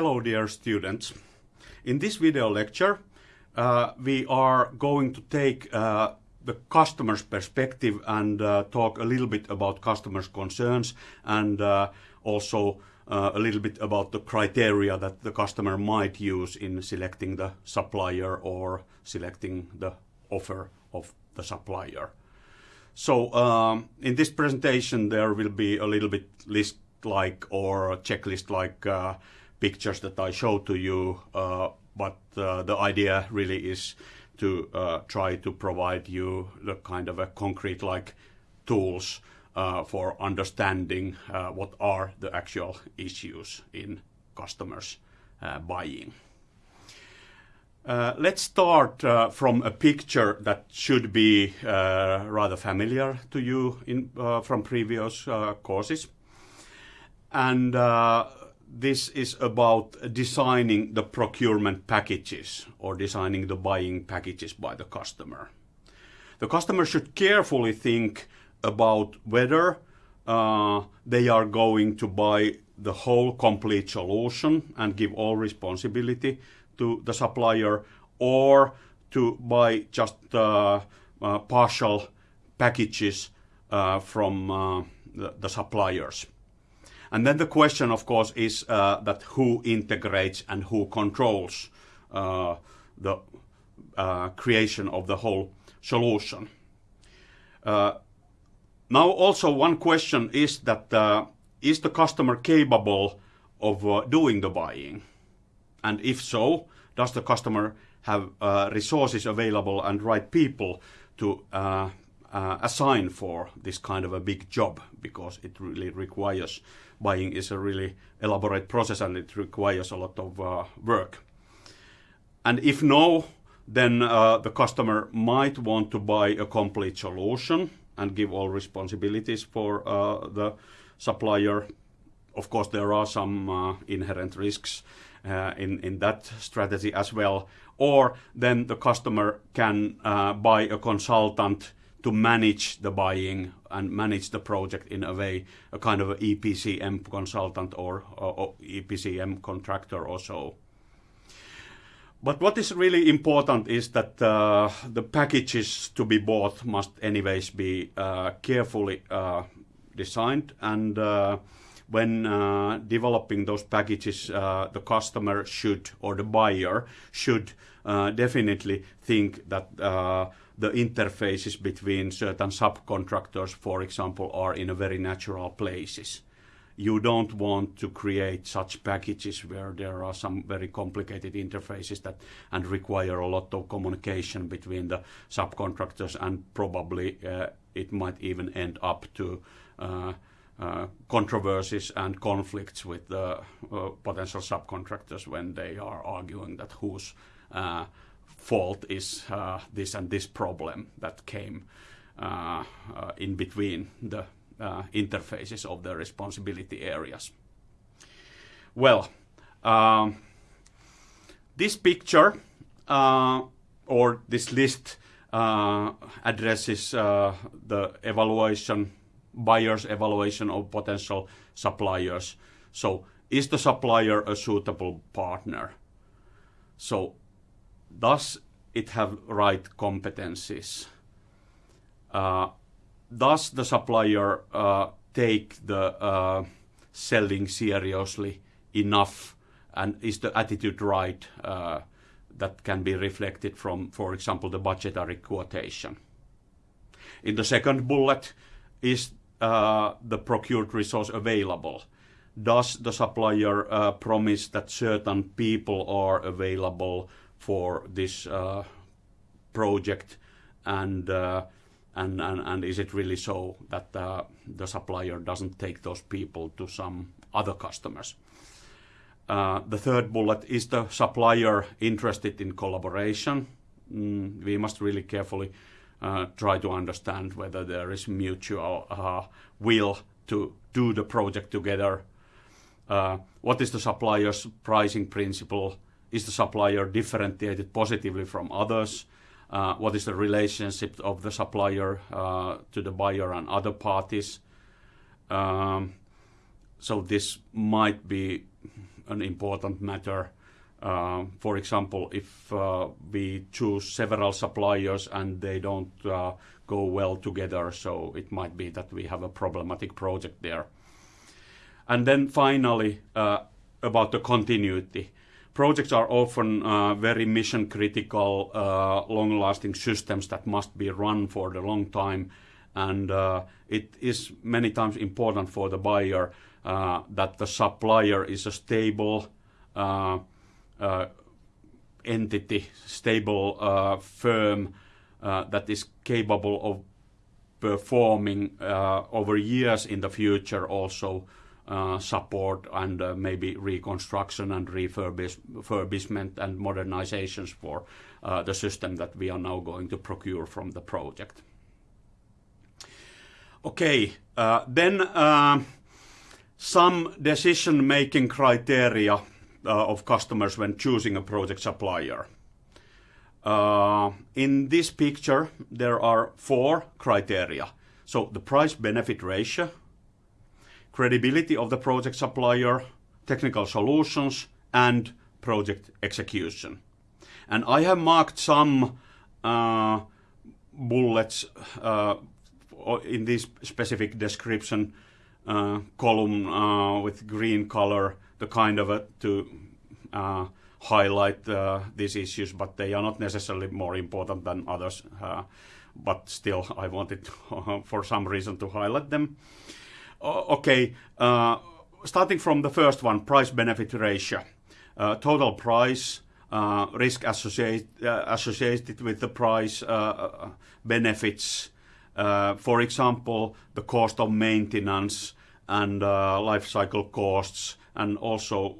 Hello dear students. In this video lecture uh, we are going to take uh, the customer's perspective and uh, talk a little bit about customers' concerns and uh, also uh, a little bit about the criteria that the customer might use in selecting the supplier or selecting the offer of the supplier. So um, in this presentation there will be a little bit list like or checklist like uh, pictures that I show to you, uh, but uh, the idea really is to uh, try to provide you the kind of a concrete like tools for understanding what are the actual issues in customers buying. Uh, let's start uh, from a picture that should be uh, rather familiar to you in, from previous courses. And this is about designing the procurement packages or designing the buying packages by the customer. The customer should carefully think about whether uh, they are going to buy the whole complete solution and give all responsibility to the supplier or to buy just uh, uh, partial packages uh, from uh, the, the suppliers. And then the question, of course, is uh, that who integrates and who controls uh, the uh, creation of the whole solution. Uh, now, also one question is that uh, is the customer capable of uh, doing the buying? And if so, does the customer have resources available and right people to assign for this kind of a big job because it really requires buying is a really elaborate process and it requires a lot of uh, work. And if no, then uh, the customer might want to buy a complete solution and give all responsibilities for uh, the supplier. Of course, there are some uh, inherent risks uh, in, in that strategy as well. Or then the customer can uh, buy a consultant to manage the buying and manage the project in a way, a kind of a EPCM consultant or, or, or EPCM contractor or so. But what is really important is that uh, the packages to be bought must anyways be uh, carefully uh, designed and uh, when uh, developing those packages uh, the customer should or the buyer should definitely think that the interfaces between certain subcontractors, for example, are in a very natural places. You don't want to create such packages where there are some very complicated interfaces that and require a lot of communication between the subcontractors and probably uh, it might even end up to uh, controversies and conflicts with the uh, potential subcontractors when they are arguing that whose uh, fault is this and this problem that came in between the interfaces of the responsibility areas. Well, um, this picture or this list uh, addresses uh, the evaluation, buyer's evaluation of potential suppliers. So is the supplier a suitable partner? So does it have right competencies? Uh, does the supplier uh, take the uh, selling seriously enough and is the attitude right uh, that can be reflected from, for example, the budgetary quotation? In the second bullet, is uh, the procured resource available? Does the supplier uh, promise that certain people are available for this uh, project and, uh, and, and, and is it really so that uh, the supplier doesn't take those people to some other customers? The third bullet, is the supplier interested in collaboration? Mm, we must really carefully uh, try to understand whether there is mutual uh, will to do the project together. what is the supplier's pricing principle? Is the supplier differentiated positively from others? Uh, what is the relationship of the supplier uh, to the buyer and other parties? Um, so this might be an important matter. Um, for example, if uh, we choose several suppliers and they don't uh, go well together, so it might be that we have a problematic project there. And then finally, uh, about the continuity. Projects are often very mission-critical, long-lasting systems that must be run for the long time. And it is many times important for the buyer that the supplier is a stable Uh, entity, stable uh, firm uh, that is capable of performing over years in the future also support and maybe reconstruction and refurbishment and modernizations for the system that we are now going to procure from the project. Okay. Then some decision-making criteria Uh, of customers when choosing a project supplier. Uh, in this picture, there are four criteria. So the price-benefit ratio, credibility of the project supplier, technical solutions, and project execution. And I have marked some uh, bullets in this specific description Uh, column uh, with green color to uh, highlight these issues, but they are not necessarily more important than others. But still, I wanted for some reason to highlight them. Okay. Starting from the first one, price-benefit ratio. Total price, risk associated with the price, benefits, Uh, for example, the cost of maintenance and uh, life cycle costs, and also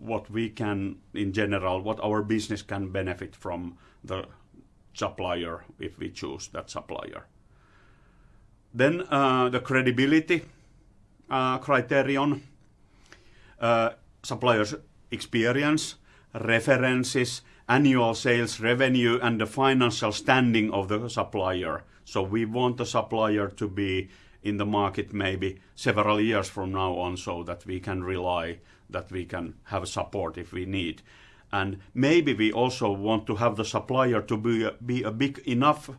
what we can, in general, what our business can benefit from the supplier if we choose that supplier. Then, uh, the credibility criterion, supplier's experience, references, annual sales revenue, and the financial standing of the supplier. So we want the supplier to be in the market maybe several years from now on so that we can rely, that we can have support if we need. And maybe we also want to have the supplier to be a big enough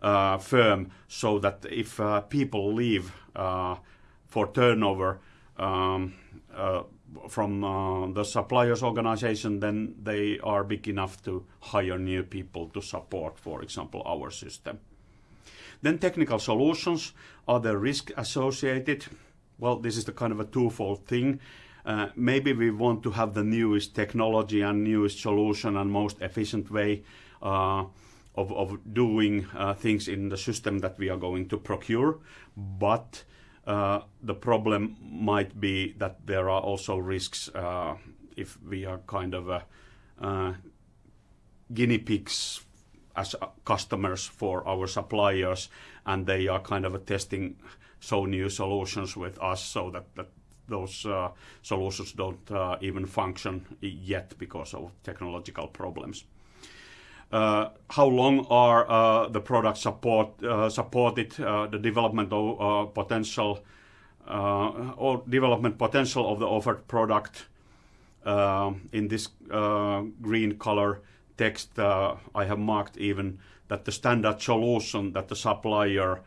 uh, firm so that if uh, people leave uh, for turnover um, from the supplier's organization, then they are big enough to hire new people to support, for example, our system. Then technical solutions. Are there risk associated? Well, this is the kind of a twofold thing. Uh, maybe we want to have the newest technology and newest solution and most efficient way uh, of doing uh, things in the system that we are going to procure. But the problem might be that there are also risks if we are kind of guinea pigs as uh, customers for our suppliers, and they are kind of testing so new solutions with us so that those uh, solutions don't uh, even function yet because of technological problems. How long are the products supported, the development potential or development potential of the offered product. In this green color text, uh, I have marked even that the standard solution that the supplier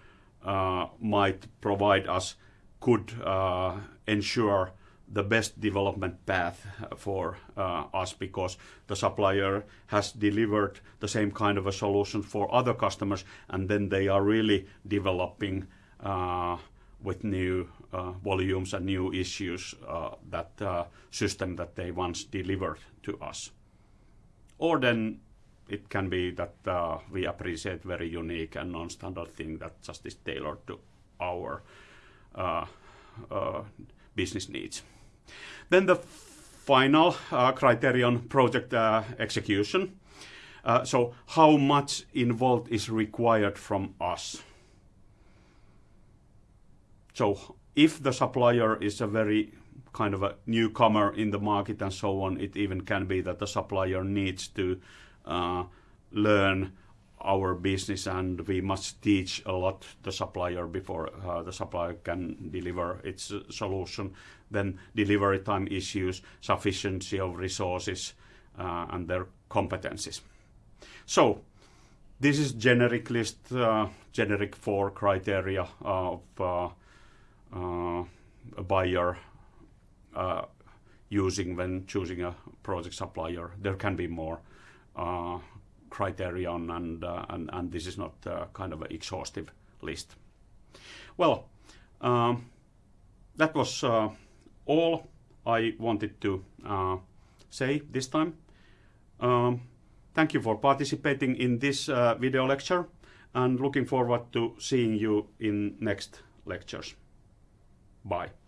uh, might provide us could uh, ensure the best development path for us because the supplier has delivered the same kind of a solution for other customers, and then they are really developing with new volumes and new issues that system that they once delivered to us. Or then it can be that uh, we appreciate very unique and non-standard thing that just is tailored to our uh, uh, business needs. Then the final criterion, project execution. So how much involved is required from us? So if the supplier is a very kind of a newcomer in the market and so on, it even can be that the supplier needs to learn our business, and we must teach a lot the supplier before uh, the supplier can deliver its uh, solution. Then delivery time issues, sufficiency of resources, uh, and their competencies. So this is generic list, uh, generic four criteria of uh, uh, a buyer using when choosing a project supplier. There can be more criterion, and, and, and this is not kind of an exhaustive list. Well, um, that was all I wanted to say this time. Um, thank you for participating in this uh, video lecture and looking forward to seeing you in next lectures. Bye.